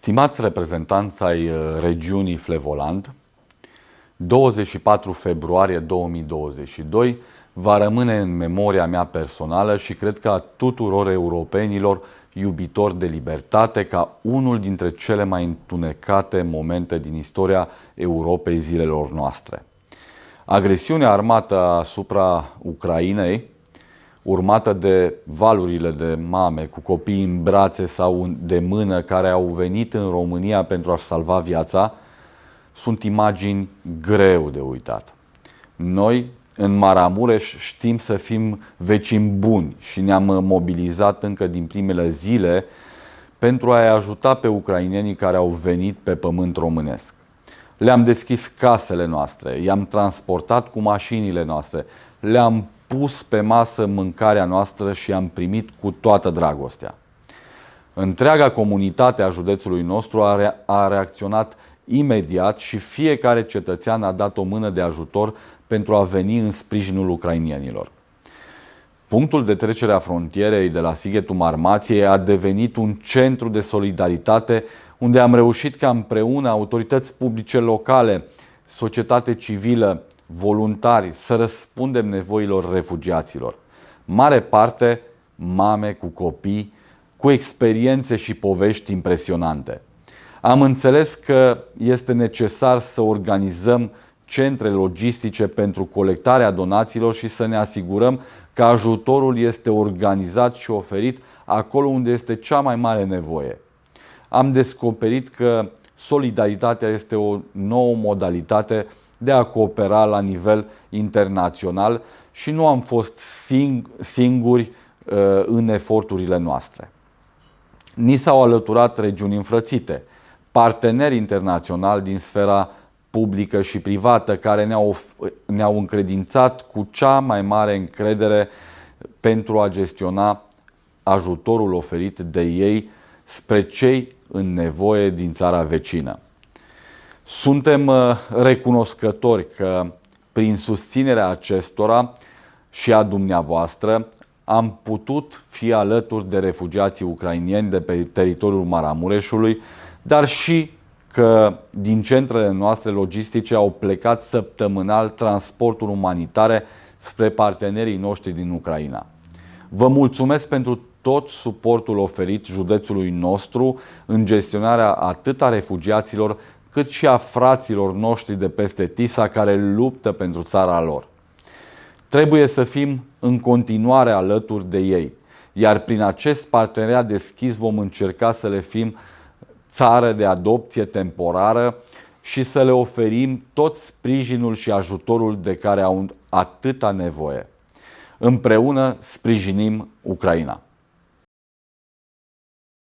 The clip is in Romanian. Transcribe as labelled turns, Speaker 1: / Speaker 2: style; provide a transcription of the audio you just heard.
Speaker 1: Stimați reprezentanți ai uh, regiunii Flevoland, 24 februarie 2022 va rămâne în memoria mea personală și cred că a tuturor europenilor iubitori de libertate ca unul dintre cele mai întunecate momente din istoria Europei zilelor noastre. Agresiunea armată asupra Ucrainei urmată de valurile de mame cu copii în brațe sau de mână care au venit în România pentru a salva viața, sunt imagini greu de uitat. Noi, în Maramureș, știm să fim vecini buni și ne-am mobilizat încă din primele zile pentru a-i ajuta pe ucrainenii care au venit pe pământ românesc. Le-am deschis casele noastre, i-am transportat cu mașinile noastre, le-am pus pe masă mâncarea noastră și am primit cu toată dragostea. Întreaga comunitate a județului nostru a, re- a reacționat imediat și fiecare cetățean a dat o mână de ajutor pentru a veni în sprijinul ucrainienilor. Punctul de trecere a frontierei de la Sighetul Marmației a devenit un centru de solidaritate unde am reușit ca împreună autorități publice locale, societate civilă, voluntari să răspundem nevoilor refugiaților. Mare parte mame cu copii, cu experiențe și povești impresionante. Am înțeles că este necesar să organizăm centre logistice pentru colectarea donațiilor și să ne asigurăm că ajutorul este organizat și oferit acolo unde este cea mai mare nevoie. Am descoperit că solidaritatea este o nouă modalitate de a coopera la nivel internațional și nu am fost sing- singuri uh, în eforturile noastre. Ni s-au alăturat regiuni înfrățite, parteneri internaționali din sfera publică și privată care ne-au, ne-au încredințat cu cea mai mare încredere pentru a gestiona ajutorul oferit de ei spre cei în nevoie din țara vecină. Suntem uh, recunoscători că prin susținerea acestora și a dumneavoastră am putut fi alături de refugiații ucrainieni de pe teritoriul Maramureșului, dar și că din centrele noastre logistice au plecat săptămânal transporturi umanitare spre partenerii noștri din Ucraina. Vă mulțumesc pentru tot suportul oferit județului nostru în gestionarea atât a refugiaților cât și a fraților noștri de peste Tisa care luptă pentru țara lor. Trebuie să fim în continuare alături de ei, iar prin acest parteneriat deschis vom încerca să le fim țară de adopție temporară și să le oferim tot sprijinul și ajutorul de care au atâta nevoie. Împreună sprijinim Ucraina.